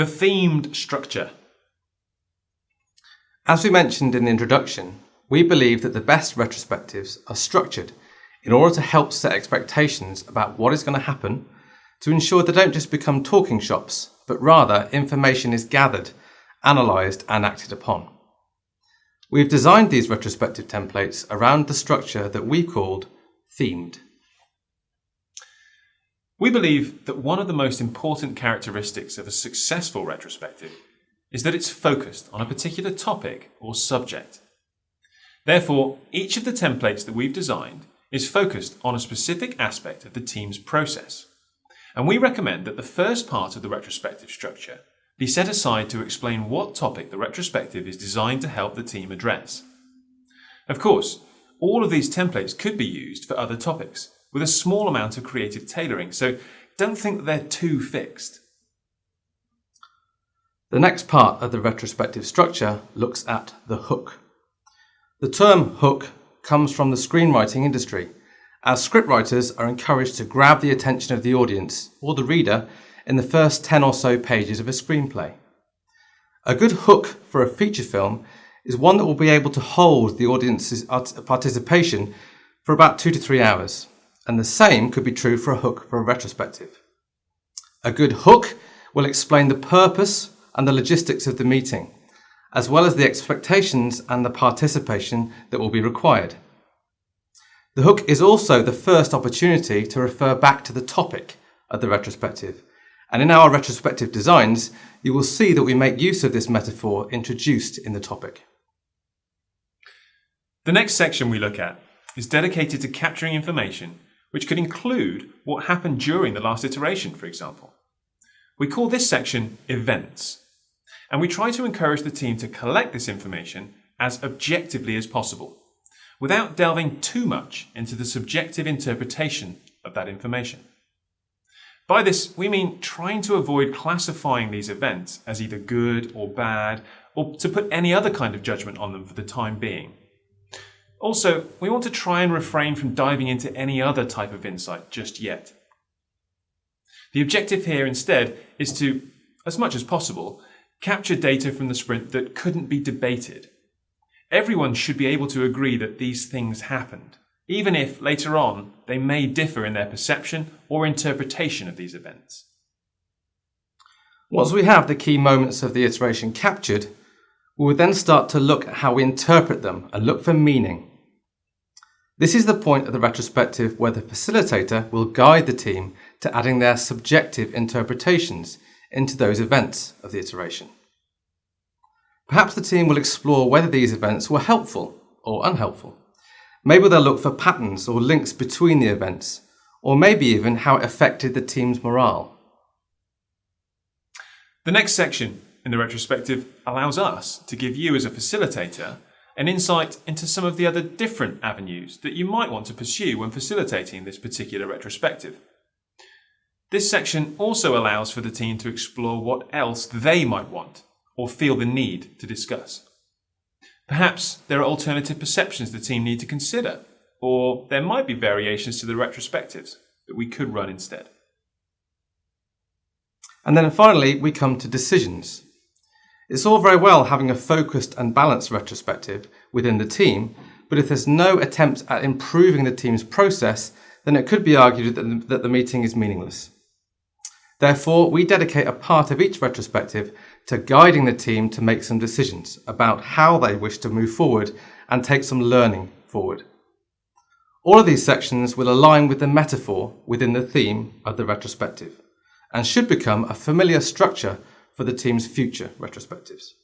The themed structure. As we mentioned in the introduction, we believe that the best retrospectives are structured in order to help set expectations about what is going to happen to ensure they don't just become talking shops, but rather information is gathered, analysed and acted upon. We've designed these retrospective templates around the structure that we called themed. We believe that one of the most important characteristics of a successful retrospective is that it's focused on a particular topic or subject. Therefore, each of the templates that we've designed is focused on a specific aspect of the team's process. And we recommend that the first part of the retrospective structure be set aside to explain what topic the retrospective is designed to help the team address. Of course, all of these templates could be used for other topics with a small amount of creative tailoring, so don't think they're too fixed. The next part of the retrospective structure looks at the hook. The term hook comes from the screenwriting industry, as scriptwriters are encouraged to grab the attention of the audience or the reader in the first 10 or so pages of a screenplay. A good hook for a feature film is one that will be able to hold the audience's participation for about two to three hours, and the same could be true for a hook for a retrospective. A good hook will explain the purpose and the logistics of the meeting, as well as the expectations and the participation that will be required. The hook is also the first opportunity to refer back to the topic of the retrospective. And in our retrospective designs, you will see that we make use of this metaphor introduced in the topic. The next section we look at is dedicated to capturing information which could include what happened during the last iteration, for example. We call this section events, and we try to encourage the team to collect this information as objectively as possible without delving too much into the subjective interpretation of that information. By this, we mean trying to avoid classifying these events as either good or bad, or to put any other kind of judgment on them for the time being. Also, we want to try and refrain from diving into any other type of insight just yet. The objective here instead is to, as much as possible, capture data from the sprint that couldn't be debated Everyone should be able to agree that these things happened, even if later on they may differ in their perception or interpretation of these events. Once we have the key moments of the iteration captured, we will then start to look at how we interpret them and look for meaning. This is the point of the retrospective where the facilitator will guide the team to adding their subjective interpretations into those events of the iteration. Perhaps the team will explore whether these events were helpful or unhelpful. Maybe they'll look for patterns or links between the events, or maybe even how it affected the team's morale. The next section in the retrospective allows us to give you as a facilitator an insight into some of the other different avenues that you might want to pursue when facilitating this particular retrospective. This section also allows for the team to explore what else they might want or feel the need to discuss. Perhaps there are alternative perceptions the team need to consider, or there might be variations to the retrospectives that we could run instead. And then finally, we come to decisions. It's all very well having a focused and balanced retrospective within the team, but if there's no attempt at improving the team's process, then it could be argued that the, that the meeting is meaningless. Therefore, we dedicate a part of each retrospective to guiding the team to make some decisions about how they wish to move forward and take some learning forward. All of these sections will align with the metaphor within the theme of the retrospective and should become a familiar structure for the team's future retrospectives.